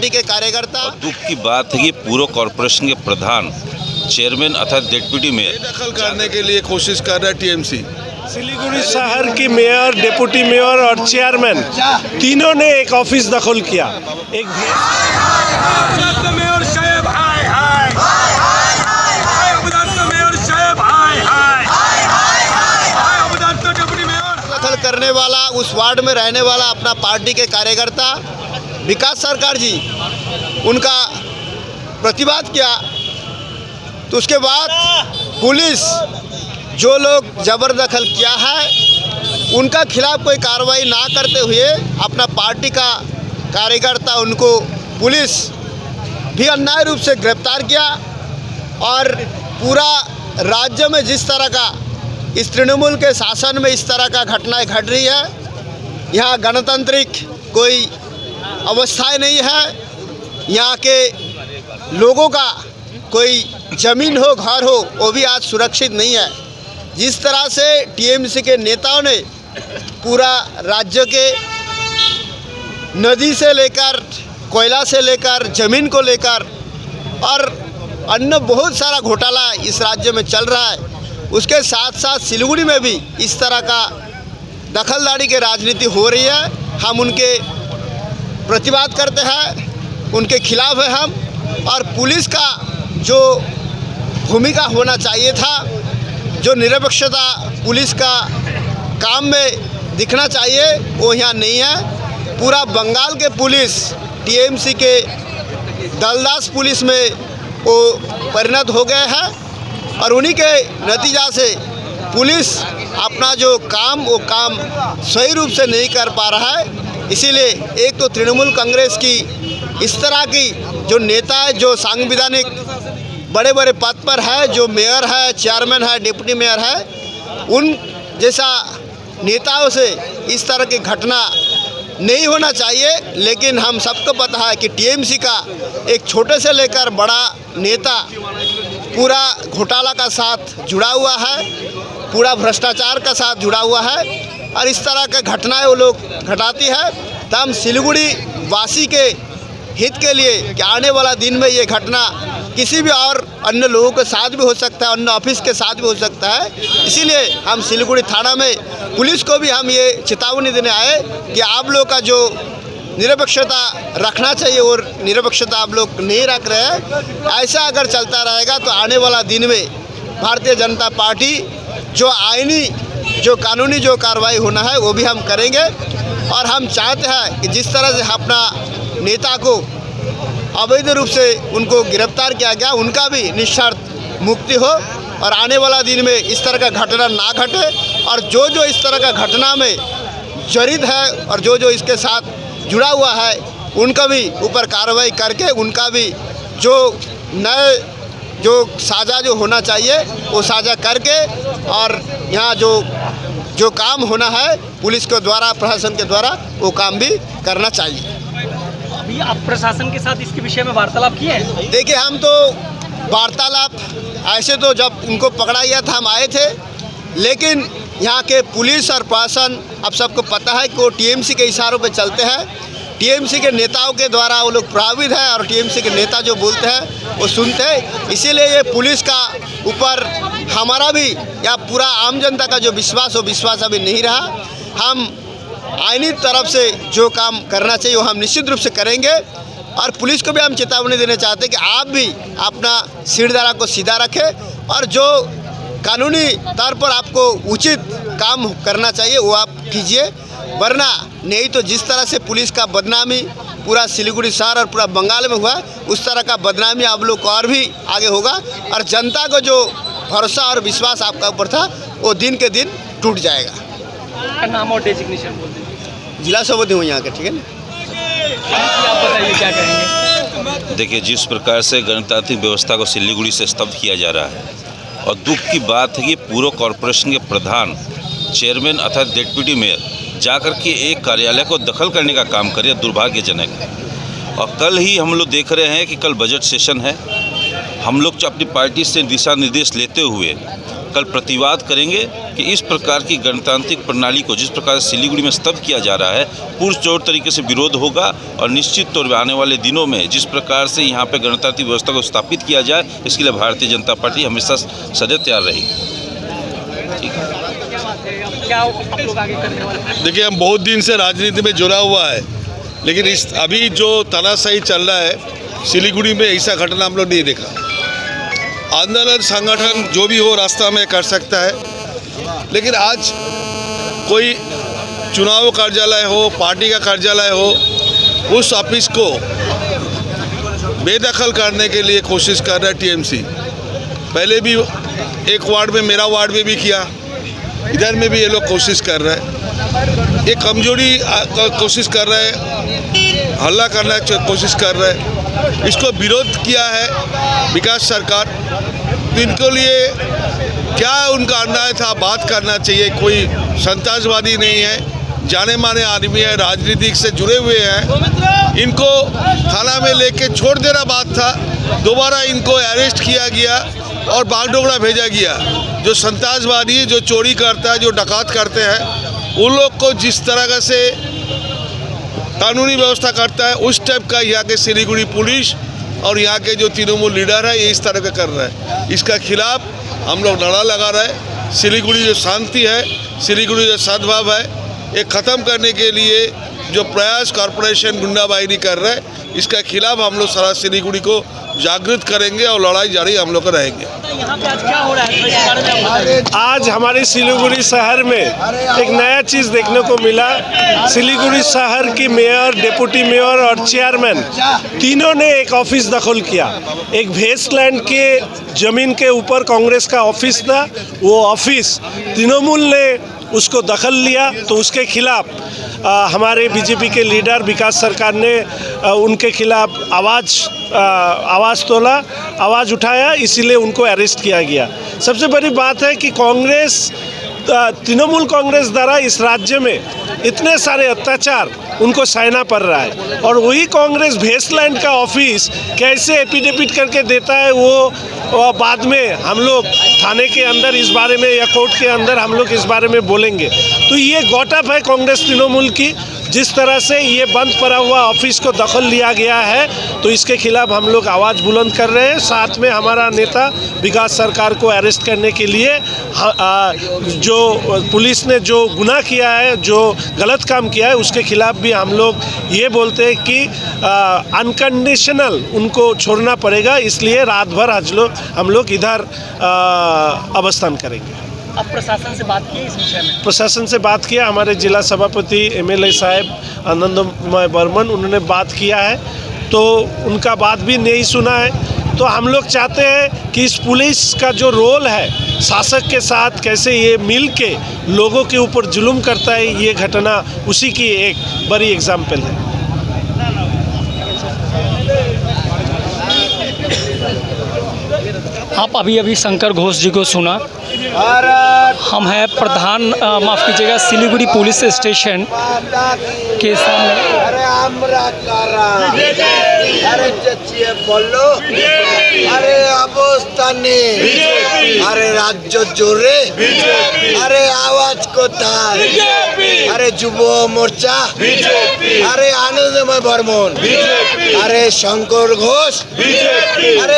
Party के कार्यकर्ता। दुख की बात है कि पूर्व कॉरपोरेशन के प्रधान चेयरमैन अर्थात डेप्यूटी मेयर दखल करने के लिए कोशिश कर रहा है टीएमसी। सिलीगुड़ी शहर की मेयर डिप्टी मेयर और चेयरमैन तीनों ने एक ऑफ़िस दखल किया। एक मेयर साहेब हाय हाय। हाय अबदान मेयर साहेब हाय हाय। हाय अबदान डिप्टी मेयर दखल करने वाला उस वार्ड में रहने वाला अपना पार्टी के कार्यकर्ता विकास सरकार जी, उनका प्रतिवाद किया। तो उसके बाद पुलिस जो लोग जबरदखल किया है, उनका खिलाफ कोई कार्रवाई ना करते हुए अपना पार्टी का कार्यकर्ता, उनको पुलिस भी अन्याय रूप से गिरफ़्तार किया और पूरा राज्य में जिस तरह का, इस तृणमूल के शासन में इस तरह का घटनाएँ घट रही है, यहाँ गणतांत्रिक कोई अवस्थाएँ नहीं है। यहाँ के लोगों का कोई ज़मीन हो, घर हो, वो भी आज सुरक्षित नहीं है। जिस तरह से टीएमसी के नेताओं ने पूरा राज्य के नदी से लेकर, कोयला से लेकर, ज़मीन को लेकर और अन्य बहुत सारा घोटाला इस राज्य में चल रहा है। उसके साथ साथ सिलीगुड़ी में भी इस तरह का दखलदारी की राजनीति हो रही है। हम उनके प्रतिवाद करते हैं, उनके खिलाफ है हम, और पुलिस का जो भूमिका होना चाहिए था, जो निरपेक्षता पुलिस का काम में दिखना चाहिए, वो यहाँ नहीं है। पूरा बंगाल के पुलिस, टीएमसी के दलदास पुलिस में वो परिणत हो गए हैं, और उन्हीं के नतीजा से पुलिस अपना जो काम, वो काम सही रूप से नहीं कर पा रहा है। इसीलिए एक तो तृणमूल कांग्रेस की इस तरह की जो नेता है, जो सांविधानिक बड़े बड़े पद पर है, जो मेयर है, चेयरमैन है, डिप्टी मेयर है, उन जैसा नेताओं से इस तरह की घटना नहीं होना चाहिए। लेकिन हम सबको पता है कि टीएमसी का एक छोटे से लेकर बड़ा नेता पूरा घोटाला का साथ जुड़ा हुआ है, पूरा भ्रष्टाचार का साथ जुड़ा हुआ है। और इस तरह के घटनाएँ वो लोग घटाती है। तो हम सिलीगुड़ी वासी के हित के लिए कि आने वाला दिन में ये घटना किसी भी और अन्य लोगों के साथ भी हो सकता है, अन्य ऑफ़िस के साथ भी हो सकता है। इसीलिए हम सिलीगुड़ी थाना में पुलिस को भी हम ये चेतावनी देने आए कि आप लोग का जो निरपेक्षता रखना चाहिए और निरपेक्षता आप लोग नहीं रख रहे हैं, ऐसा अगर चलता रहेगा तो आने वाला दिन में भारतीय जनता पार्टी जो आइनी जो कानूनी जो कार्रवाई होना है, वो भी हम करेंगे। और हम चाहते हैं कि जिस तरह से अपना नेता को अवैध रूप से उनको गिरफ़्तार किया गया, उनका भी निस्वार्थ मुक्ति हो और आने वाला दिन में इस तरह का घटना ना घटे। और जो जो इस तरह का घटना में जड़ित है और जो जो इसके साथ जुड़ा हुआ है, उनका भी ऊपर कार्रवाई करके उनका भी जो नए, जो साझा जो होना चाहिए, वो साझा करके और यहाँ जो जो काम होना है पुलिस के द्वारा प्रशासन के द्वारा वो काम भी करना चाहिए। अभी आप प्रशासन के साथ इसके विषय में वार्तालाप किए हैं? देखिए हम तो वार्तालाप ऐसे तो जब इनको पकड़ा गया था हम आए थे लेकिन यहाँ के पुलिस और प्रशासन अब सबको पता है कि वो टीएमसी के इशारों पर चलते हैं। टीएमसी के नेताओं के द्वारा वो लोग प्रभावित है और टीएमसी के नेता जो बोलते हैं, वो सुनते हैं। इसीलिए ये पुलिस का ऊपर हमारा भी या पूरा आम जनता का जो विश्वास हो विश्वास अभी नहीं रहा। हम आइनी तरफ़ से जो काम करना चाहिए, वो हम निश्चित रूप से करेंगे। और पुलिस को भी हम चेतावनी देना चाहते हैं कि आप भी अपना सिरदारा को सीधा रखें और जो कानूनी तौर पर आपको उचित काम करना चाहिए, वो आप कीजिए। वरना नहीं तो जिस तरह से पुलिस का बदनामी पूरा सिलीगुड़ी शहर और पूरा बंगाल में हुआ उस तरह का बदनामी आप लोग को और भी आगे होगा और जनता को जो भरोसा और विश्वास आपका ऊपर था वो दिन के दिन टूट जाएगा। नाम और डेजिग्नेशन बोल दीजिए। जिला सभापति हूँ यहाँ के ठीक है ना? आप बताइए क्या कहेंगे? देखिए जिस प्रकार से गणतांत्रिक व्यवस्था को सिलीगुड़ी से स्तब्ध किया जा रहा है और दुख की बात है कि पूर्व कॉरपोरेशन के प्रधान चेयरमैन अर्थात डिप्टी मेयर जाकर के एक कार्यालय को दखल करने का काम करे दुर्भाग्यजनक। है और कल ही हम लोग देख रहे हैं कि कल बजट सेशन है। हम लोग अपनी पार्टी से दिशा निर्देश लेते हुए कल प्रतिवाद करेंगे कि इस प्रकार की गणतांत्रिक प्रणाली को जिस प्रकार सिलीगुड़ी में स्तब्ध किया जा रहा है पुरजोर तरीके से विरोध होगा और निश्चित तौर पर आने वाले दिनों में जिस प्रकार से यहाँ पर गणतांत्रिक व्यवस्था को स्थापित किया जाए, इसके लिए भारतीय जनता पार्टी हमेशा सदैव तैयार रहेगी ठीक है क्या बात है अब क्या आप लोग आगे करने वाले देखिए, हम बहुत दिन से राजनीति में जुड़ा हुआ है, लेकिन इस अभी जो तनाशाही चल रहा है, सिलीगुड़ी में ऐसा घटना हम लोग नहीं देखा। आंदोलन, संगठन जो भी हो, रास्ता में कर सकता है, लेकिन आज कोई चुनाव कार्यालय हो, पार्टी का कार्यालय हो, उस ऑफ़िस को बेदखल करने के लिए कोशिश कर रहा है टीएमसी। पहले भी एक वार्ड में, मेरा वार्ड में भी किया। इधर में भी ये लोग कोशिश कर रहे हैं। ये कमज़ोरी कोशिश कर रहे हैं। हल्ला करना कोशिश कर रहे हैं। इसको विरोध किया है विकास सरकार। तो इनके लिए क्या उनका अन्याय था? बात करना चाहिए। कोई संतासवादी नहीं है। जाने माने आदमी है, राजनीतिक से जुड़े हुए हैं। इनको थाना में लेके छोड़ देना बात था। दोबारा इनको अरेस्ट किया गया और बागडोगरा भेजा गया। जो संतासवादी जो चोरी करता है, जो डकात करते हैं, उन लोग को जिस तरह से कानूनी व्यवस्था करता है, उस टाइप का यहाँ के सिलीगुड़ी पुलिस और यहाँ के जो तृणमूल लीडर है, ये इस तरह का कर रहा है। इसका खिलाफ हम लोग लड़ा लगा रहे हैं। सिलीगुड़ी जो शांति है, सिलीगुड़ी जो सद्भाव है, ये ख़त्म करने के लिए जो प्रयास कॉरपोरेशन गुंडाबाजी कर रहे है, इसका खिलाफ हम लोग सारा सिलीगुड़ी को जागृत करेंगे और लड़ाई जारी हम लोग रहेंगे। आज हमारे सिलीगुड़ी शहर में एक नया चीज़ देखने को मिला। सिलीगुड़ी शहर की मेयर डिप्टी मेयर और चेयरमैन तीनों ने एक ऑफ़िस दखल किया। एक वेस्टलैंड के ज़मीन के ऊपर कांग्रेस का ऑफ़िस था, वो ऑफ़िस तृणमूल ने उसको दखल लिया तो उसके खिलाफ हमारे बीजेपी के लीडर विकास सरकार ने आ, उनके खिलाफ आवाज़ आवाज़ तोला आवाज़ उठाया इसीलिए उनको अरेस्ट किया गया। सबसे बड़ी बात है कि कांग्रेस तृणमूल कांग्रेस द्वारा इस राज्य में इतने सारे अत्याचार उनको सहना पड़ रहा है। और वही कांग्रेस वेस्टलैंड का ऑफ़िस कैसे एपिडेविट करके देता है, वो बाद में हम लोग थाने के अंदर इस बारे में या कोर्ट के अंदर हम लोग इस बारे में बोलेंगे। तो ये गॉटअप है कांग्रेस तृणमूल की। जिस तरह से ये बंद पड़ा हुआ ऑफ़िस को दखल लिया गया है तो इसके खिलाफ हम लोग आवाज़ बुलंद कर रहे हैं। साथ में हमारा नेता विकास सरकार को अरेस्ट करने के लिए जो पुलिस ने जो गुनाह किया है, जो गलत काम किया है, उसके खिलाफ भी हम लोग ये बोलते हैं कि अनकंडीशनल उनको छोड़ना पड़ेगा, इसलिए रात भर आज लोग हम लोग इधर अवस्थान करेंगे। अब प्रशासन से बात की इस विषय में? प्रशासन से बात किया। हमारे जिला सभापति एमएलए साहब आनंदमय बर्मन उन्होंने बात किया है। तो उनका बात भी नहीं सुना है। तो हम लोग चाहते हैं कि इस पुलिस का जो रोल है शासक के साथ कैसे ये मिल के लोगों के ऊपर जुल्म करता है ये घटना उसी की एक बड़ी एग्ज़ाम्पल है। आप अभी अभी शंकर घोष जी को सुना। हम हैं प्रधान अ, माफ कीजिएगा सिलीगुड़ी पुलिस स्टेशन के सामने अरे আমরা কারা আরে চেঁচিয়ে বললো আরে অবস্থানে আরে রাজ্য জোরে আরে আওয়াজ কোথায় আরে যুব মোর্চা আরে আনন্দময় বর্মন আরে শঙ্কর ঘোষ আরে